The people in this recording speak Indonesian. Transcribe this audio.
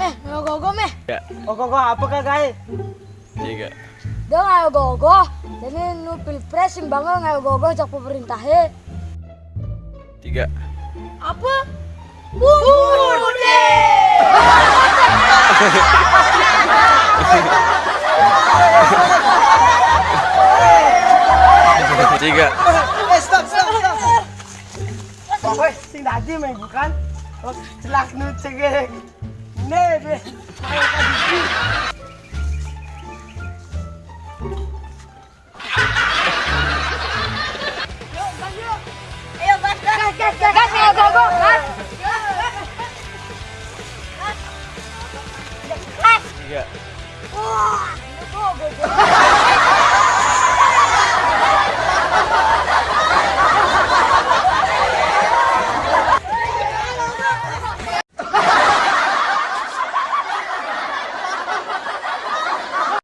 Meh, ayo gogo meh. Ya, Oh kok apa kak guys? tiga. Dong ayo gogo. Jadi nu pilpres sing bangga ayo gogo cak pemerintah he. Tiga. Apa? Bude. Tiga. Eh stop stop stop. Pokoknya sing tadi main bukan. Oh, celak nu cegek neve. Yeah. Iya.